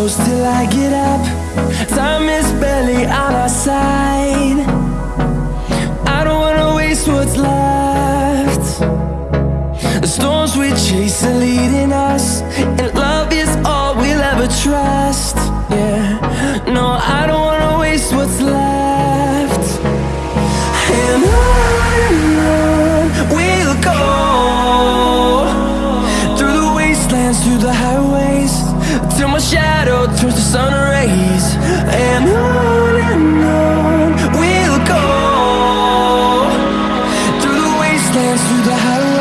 close till I get up. Time is barely on our side. I don't wanna waste what's left. The storms we chase are leading us And love is all we'll ever trust Yeah, highways. Till my shadow turns to sun rays. And on and on we'll go. Through the wastelands, through the highways.